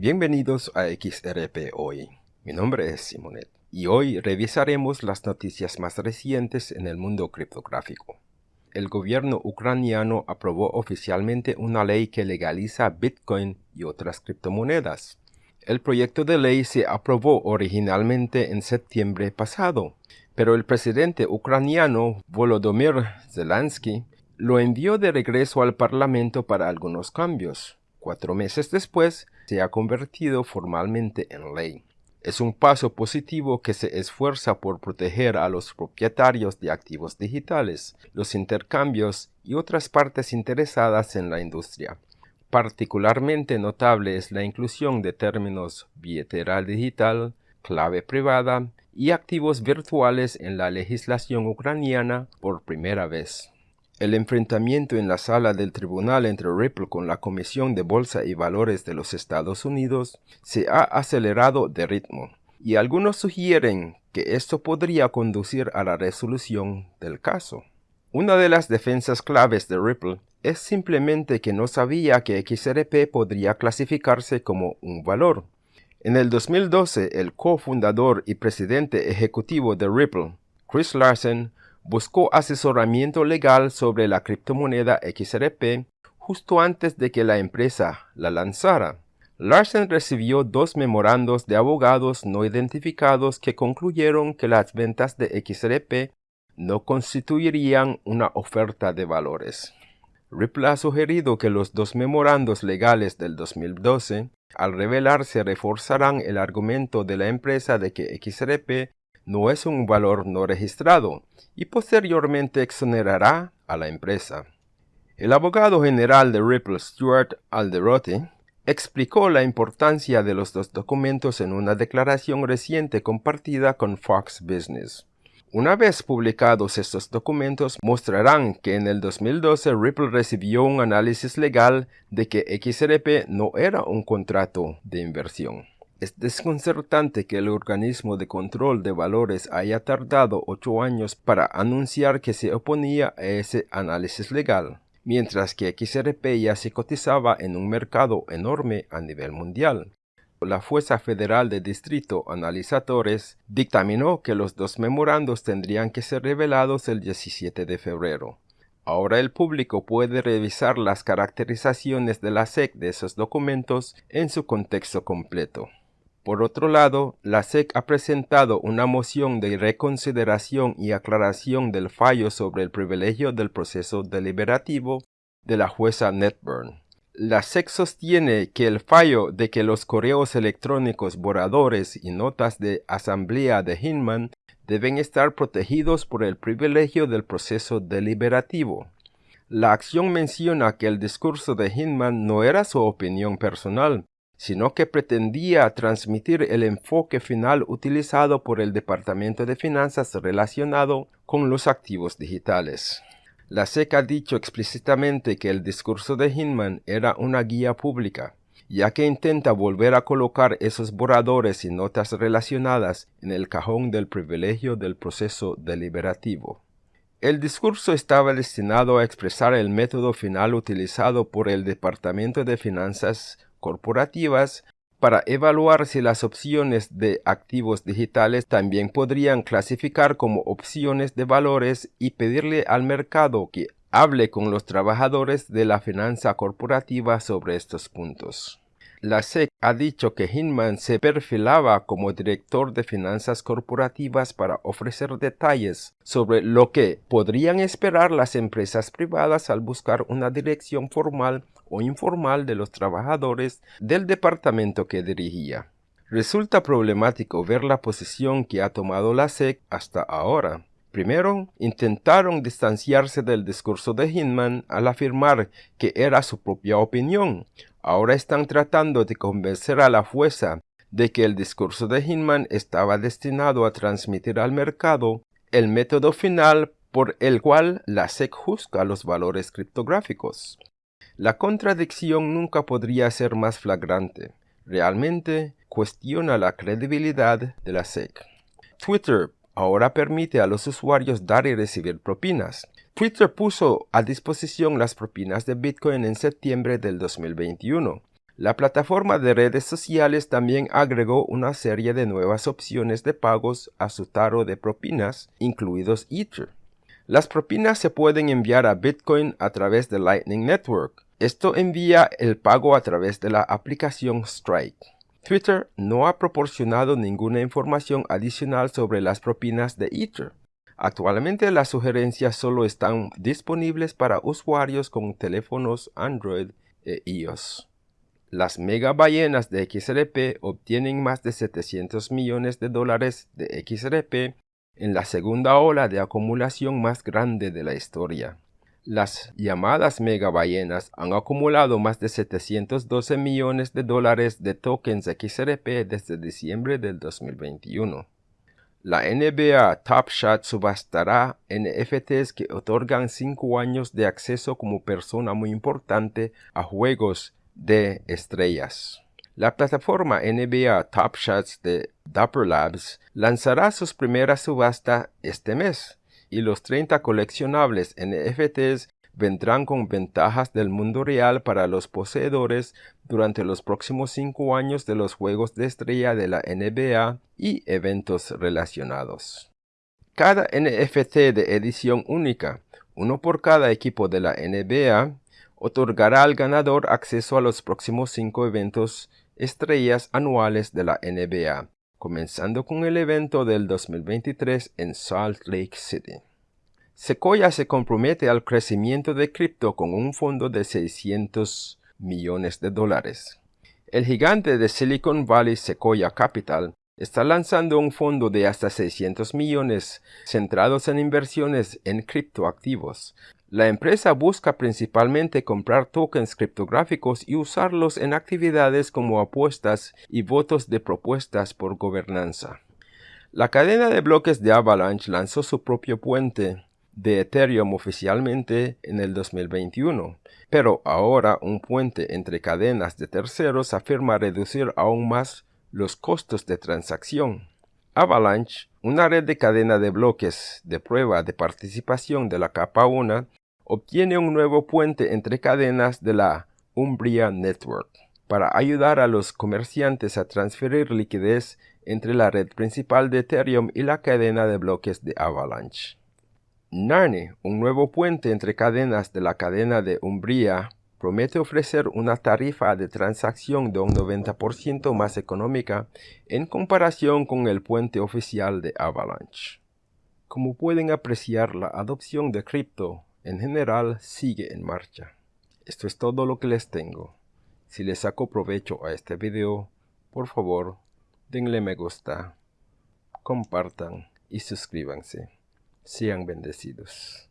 Bienvenidos a XRP Hoy. Mi nombre es Simonet y hoy revisaremos las noticias más recientes en el mundo criptográfico. El gobierno ucraniano aprobó oficialmente una ley que legaliza Bitcoin y otras criptomonedas. El proyecto de ley se aprobó originalmente en septiembre pasado, pero el presidente ucraniano Volodymyr Zelensky lo envió de regreso al Parlamento para algunos cambios. Cuatro meses después, se ha convertido formalmente en ley. Es un paso positivo que se esfuerza por proteger a los propietarios de activos digitales, los intercambios y otras partes interesadas en la industria. Particularmente notable es la inclusión de términos billetera digital, clave privada y activos virtuales en la legislación ucraniana por primera vez. El enfrentamiento en la sala del tribunal entre Ripple con la Comisión de Bolsa y Valores de los Estados Unidos se ha acelerado de ritmo, y algunos sugieren que esto podría conducir a la resolución del caso. Una de las defensas claves de Ripple es simplemente que no sabía que XRP podría clasificarse como un valor. En el 2012, el cofundador y presidente ejecutivo de Ripple, Chris Larsen, buscó asesoramiento legal sobre la criptomoneda XRP justo antes de que la empresa la lanzara. Larsen recibió dos memorandos de abogados no identificados que concluyeron que las ventas de XRP no constituirían una oferta de valores. Ripple ha sugerido que los dos memorandos legales del 2012, al revelarse, reforzarán el argumento de la empresa de que XRP no es un valor no registrado y posteriormente exonerará a la empresa. El abogado general de Ripple, Stuart Alderotti, explicó la importancia de los dos documentos en una declaración reciente compartida con Fox Business. Una vez publicados estos documentos, mostrarán que en el 2012 Ripple recibió un análisis legal de que XRP no era un contrato de inversión. Es desconcertante que el organismo de control de valores haya tardado ocho años para anunciar que se oponía a ese análisis legal, mientras que XRP ya se cotizaba en un mercado enorme a nivel mundial. La Fuerza Federal de Distrito Analizadores dictaminó que los dos memorandos tendrían que ser revelados el 17 de febrero. Ahora el público puede revisar las caracterizaciones de la SEC de esos documentos en su contexto completo. Por otro lado, la SEC ha presentado una moción de reconsideración y aclaración del fallo sobre el privilegio del proceso deliberativo de la jueza Netburn. La SEC sostiene que el fallo de que los correos electrónicos borradores y notas de asamblea de Hinman deben estar protegidos por el privilegio del proceso deliberativo. La acción menciona que el discurso de Hinman no era su opinión personal, sino que pretendía transmitir el enfoque final utilizado por el Departamento de Finanzas relacionado con los activos digitales. La SEC ha dicho explícitamente que el discurso de Hinman era una guía pública, ya que intenta volver a colocar esos borradores y notas relacionadas en el cajón del privilegio del proceso deliberativo. El discurso estaba destinado a expresar el método final utilizado por el Departamento de Finanzas corporativas para evaluar si las opciones de activos digitales también podrían clasificar como opciones de valores y pedirle al mercado que hable con los trabajadores de la finanza corporativa sobre estos puntos. La SEC ha dicho que Hinman se perfilaba como director de finanzas corporativas para ofrecer detalles sobre lo que podrían esperar las empresas privadas al buscar una dirección formal o informal de los trabajadores del departamento que dirigía. Resulta problemático ver la posición que ha tomado la SEC hasta ahora. Primero, intentaron distanciarse del discurso de Hinman al afirmar que era su propia opinión, ahora están tratando de convencer a la fuerza de que el discurso de Hinman estaba destinado a transmitir al mercado el método final por el cual la SEC juzga los valores criptográficos. La contradicción nunca podría ser más flagrante. Realmente cuestiona la credibilidad de la SEC. Twitter ahora permite a los usuarios dar y recibir propinas. Twitter puso a disposición las propinas de Bitcoin en septiembre del 2021. La plataforma de redes sociales también agregó una serie de nuevas opciones de pagos a su taro de propinas, incluidos Ether. Las propinas se pueden enviar a Bitcoin a través de Lightning Network. Esto envía el pago a través de la aplicación Strike. Twitter no ha proporcionado ninguna información adicional sobre las propinas de Ether. Actualmente las sugerencias solo están disponibles para usuarios con teléfonos Android e iOS. Las mega ballenas de XRP obtienen más de 700 millones de dólares de XRP en la segunda ola de acumulación más grande de la historia. Las llamadas mega ballenas han acumulado más de 712 millones de dólares de tokens XRP desde diciembre del 2021. La NBA Top Shot subastará NFTs que otorgan 5 años de acceso como persona muy importante a juegos de estrellas. La plataforma NBA Top Shots de Dapper Labs lanzará sus primeras subastas este mes y los 30 coleccionables NFTs vendrán con ventajas del mundo real para los poseedores durante los próximos 5 años de los Juegos de Estrella de la NBA y eventos relacionados. Cada NFT de edición única, uno por cada equipo de la NBA, otorgará al ganador acceso a los próximos cinco eventos estrellas anuales de la NBA, comenzando con el evento del 2023 en Salt Lake City. Sequoia se compromete al crecimiento de cripto con un fondo de 600 millones de dólares. El gigante de Silicon Valley Sequoia Capital está lanzando un fondo de hasta 600 millones centrados en inversiones en criptoactivos. La empresa busca principalmente comprar tokens criptográficos y usarlos en actividades como apuestas y votos de propuestas por gobernanza. La cadena de bloques de Avalanche lanzó su propio puente de Ethereum oficialmente en el 2021, pero ahora un puente entre cadenas de terceros afirma reducir aún más los costos de transacción. Avalanche, una red de cadena de bloques de prueba de participación de la capa 1, obtiene un nuevo puente entre cadenas de la Umbria Network para ayudar a los comerciantes a transferir liquidez entre la red principal de Ethereum y la cadena de bloques de Avalanche. Narne, un nuevo puente entre cadenas de la cadena de Umbria, promete ofrecer una tarifa de transacción de un 90% más económica en comparación con el puente oficial de Avalanche. Como pueden apreciar, la adopción de cripto en general sigue en marcha. Esto es todo lo que les tengo. Si les saco provecho a este video, por favor, denle me gusta, compartan y suscríbanse. Sean bendecidos.